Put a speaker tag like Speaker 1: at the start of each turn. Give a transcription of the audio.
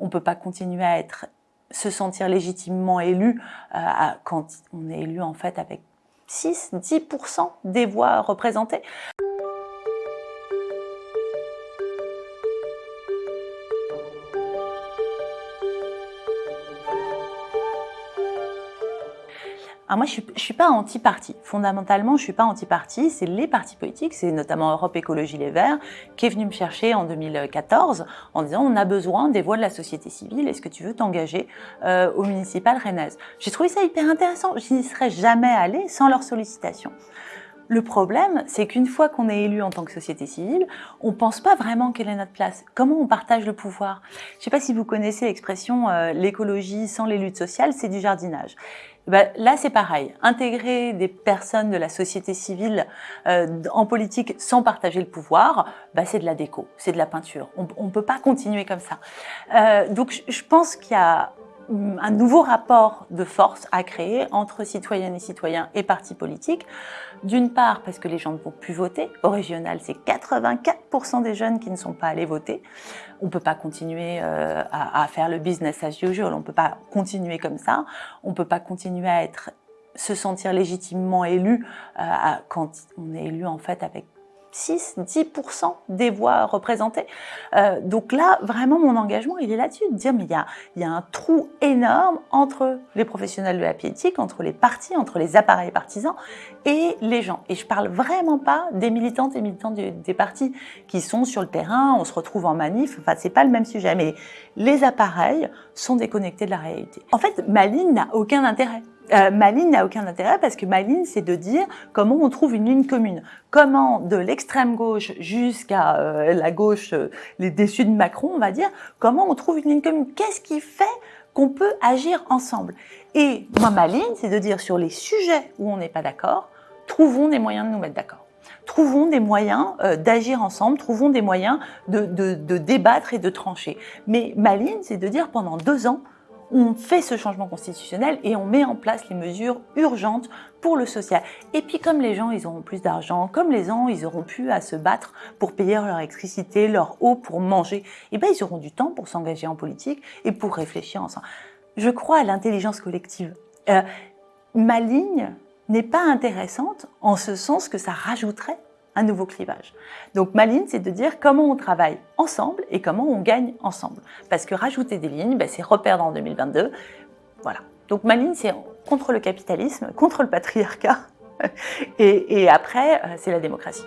Speaker 1: On ne peut pas continuer à se sentir légitimement élu euh, quand on est élu en fait avec 6-10% des voix représentées. Alors moi, je ne suis, pas anti-parti. Fondamentalement, je ne suis pas anti-parti. C'est les partis politiques, c'est notamment Europe Écologie Les Verts, qui est venu me chercher en 2014 en disant on a besoin des voix de la société civile. Est-ce que tu veux t'engager euh, au municipal rennaise? J'ai trouvé ça hyper intéressant. Je n'y serais jamais allée sans leur sollicitation. Le problème, c'est qu'une fois qu'on est élu en tant que société civile, on pense pas vraiment quelle est notre place. Comment on partage le pouvoir? Je sais pas si vous connaissez l'expression euh, l'écologie sans les luttes sociales, c'est du jardinage. Eh ben, là, c'est pareil. Intégrer des personnes de la société civile euh, en politique sans partager le pouvoir, bah, c'est de la déco, c'est de la peinture. On ne peut pas continuer comme ça. Euh, donc, je pense qu'il y a un nouveau rapport de force à créer entre citoyennes et citoyens et partis politiques. D'une part, parce que les gens ne vont plus voter. Au régional, c'est 84% des jeunes qui ne sont pas allés voter. On ne peut pas continuer euh, à, faire le business as usual. On ne peut pas continuer comme ça. On ne peut pas continuer à être se sentir légitimement élu euh, quand on est élu en fait avec 6-10% des voix représentées. Euh, donc là, vraiment, mon engagement, il est là-dessus, de dire, mais il y a, y a, un trou énorme entre les professionnels de la politique, entre les partis, entre les appareils partisans et les gens. Et je parle vraiment pas des militantes et militants des partis qui sont sur le terrain, on se retrouve en manif, enfin, c'est pas le même sujet, mais les appareils sont déconnectés de la réalité. En fait, ma ligne n'a aucun intérêt. Euh, ma ligne n'a aucun intérêt parce que ma ligne, c'est de dire comment on trouve une ligne commune. Comment, de l'extrême gauche jusqu'à euh, la gauche, euh, les déçus de Macron, on va dire, comment on trouve une ligne commune? Qu'est-ce qui fait qu'on peut agir ensemble? Et moi, ma ligne, c'est de dire sur les sujets où on n'est pas d'accord, trouvons des moyens de nous mettre d'accord. Trouvons des moyens d'agir ensemble, trouvons des moyens de, de débattre et de trancher. Mais ma ligne, c'est de dire pendant deux ans, on fait ce changement constitutionnel et on met en place les mesures urgentes pour le social. Et puis comme les gens, ils auront plus d'argent, comme les gens, ils auront plus à se battre pour payer leur électricité, leur eau, pour manger, et eh ben ils auront du temps pour s'engager en politique et pour réfléchir ensemble. Je crois à l'intelligence collective. Euh, ma ligne n'est pas intéressante en ce sens que ça rajouterait un nouveau clivage. Donc ma ligne, c'est de dire comment on travaille ensemble et comment on gagne ensemble. Parce que rajouter des lignes, ben, c'est reperdre en 2022. Voilà. Donc ma ligne, c'est contre le capitalisme, contre le patriarcat, et, après, euh, c'est la démocratie.